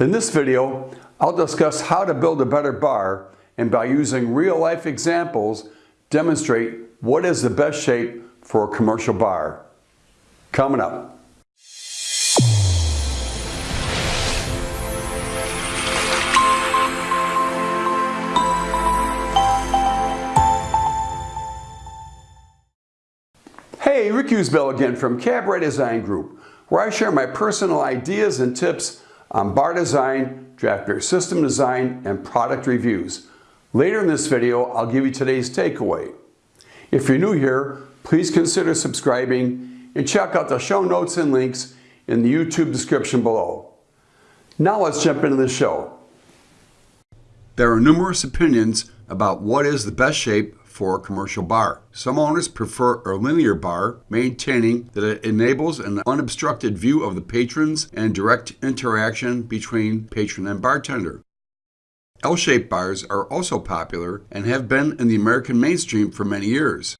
In this video, I'll discuss how to build a better bar and by using real-life examples, demonstrate what is the best shape for a commercial bar. Coming up. Hey, Rick Usbell again from Cabaret Design Group, where I share my personal ideas and tips on bar design, draft beer system design, and product reviews. Later in this video, I'll give you today's takeaway. If you're new here, please consider subscribing and check out the show notes and links in the YouTube description below. Now let's jump into the show. There are numerous opinions about what is the best shape for a commercial bar. Some owners prefer a linear bar, maintaining that it enables an unobstructed view of the patrons and direct interaction between patron and bartender. L-shaped bars are also popular and have been in the American mainstream for many years.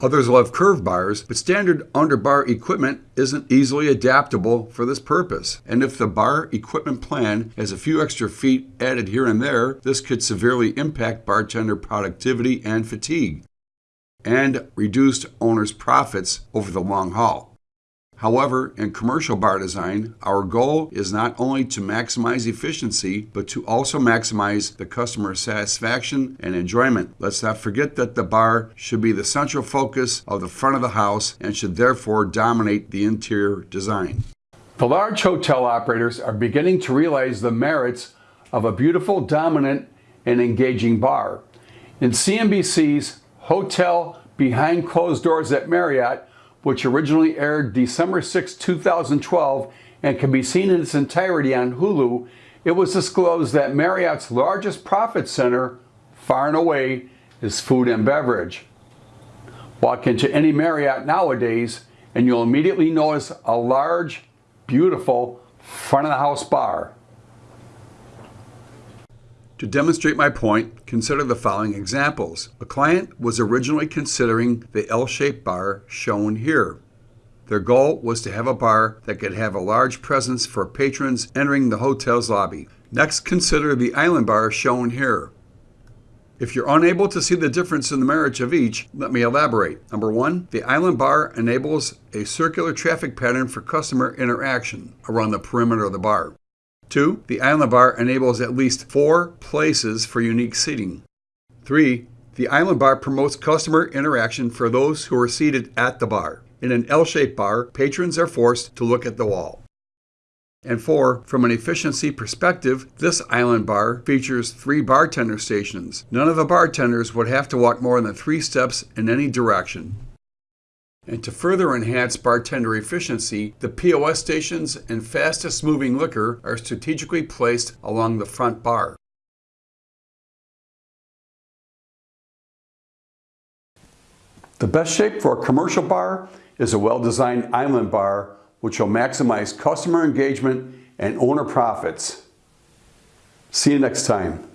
Others love curved bars, but standard underbar equipment isn't easily adaptable for this purpose. And if the bar equipment plan has a few extra feet added here and there, this could severely impact bartender productivity and fatigue, and reduced owners' profits over the long haul. However, in commercial bar design, our goal is not only to maximize efficiency, but to also maximize the customer satisfaction and enjoyment. Let's not forget that the bar should be the central focus of the front of the house and should therefore dominate the interior design. The large hotel operators are beginning to realize the merits of a beautiful, dominant, and engaging bar. In CNBC's Hotel Behind Closed Doors at Marriott, which originally aired December 6, 2012 and can be seen in its entirety on Hulu, it was disclosed that Marriott's largest profit center, far and away, is food and beverage. Walk into any Marriott nowadays and you'll immediately notice a large, beautiful front of the house bar. To demonstrate my point, consider the following examples. A client was originally considering the L-shaped bar shown here. Their goal was to have a bar that could have a large presence for patrons entering the hotel's lobby. Next, consider the island bar shown here. If you're unable to see the difference in the merits of each, let me elaborate. Number one, the island bar enables a circular traffic pattern for customer interaction around the perimeter of the bar. Two, the island bar enables at least four places for unique seating. Three, the island bar promotes customer interaction for those who are seated at the bar. In an L-shaped bar, patrons are forced to look at the wall. And four, from an efficiency perspective, this island bar features three bartender stations. None of the bartenders would have to walk more than three steps in any direction. And to further enhance bartender efficiency, the POS stations and fastest moving liquor are strategically placed along the front bar. The best shape for a commercial bar is a well-designed island bar which will maximize customer engagement and owner profits. See you next time.